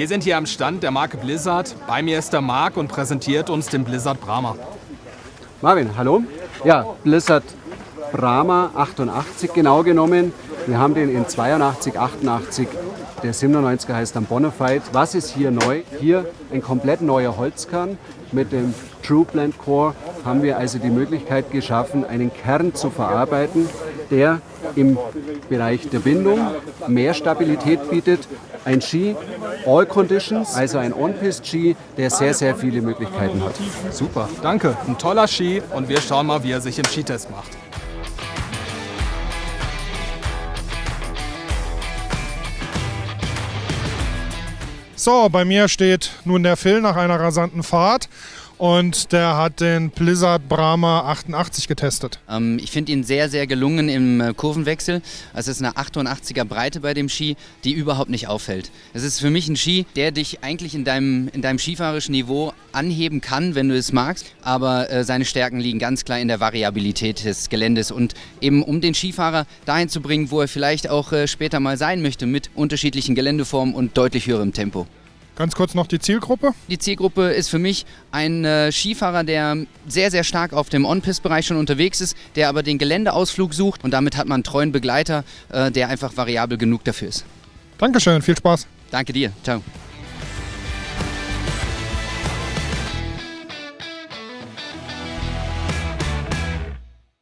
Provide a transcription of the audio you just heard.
Wir sind hier am Stand der Marke Blizzard. Bei mir ist der Marc und präsentiert uns den Blizzard Brahma. Marvin, hallo. Ja, Blizzard Brahma 88 genau genommen. Wir haben den in 82, 88. Der 97er heißt dann Bonafide. Was ist hier neu? Hier ein komplett neuer Holzkern. Mit dem True Blend Core haben wir also die Möglichkeit geschaffen, einen Kern zu verarbeiten, der im Bereich der Bindung mehr Stabilität bietet. Ein Ski, All Conditions, also ein On-Pist-Ski, der sehr, sehr viele Möglichkeiten hat. Super, danke. Ein toller Ski und wir schauen mal, wie er sich im Skitest macht. So, bei mir steht nun der Phil nach einer rasanten Fahrt und der hat den Blizzard Brahma 88 getestet. Ähm, ich finde ihn sehr, sehr gelungen im äh, Kurvenwechsel. Es ist eine 88er Breite bei dem Ski, die überhaupt nicht auffällt. Es ist für mich ein Ski, der dich eigentlich in deinem, in deinem skifahrischen Niveau anheben kann, wenn du es magst. Aber äh, seine Stärken liegen ganz klar in der Variabilität des Geländes und eben um den Skifahrer dahin zu bringen, wo er vielleicht auch äh, später mal sein möchte mit unterschiedlichen Geländeformen und deutlich höherem Tempo. Ganz kurz noch die Zielgruppe. Die Zielgruppe ist für mich ein äh, Skifahrer, der sehr, sehr stark auf dem On-Pist-Bereich schon unterwegs ist, der aber den Geländeausflug sucht und damit hat man einen treuen Begleiter, äh, der einfach variabel genug dafür ist. Dankeschön, viel Spaß. Danke dir, ciao.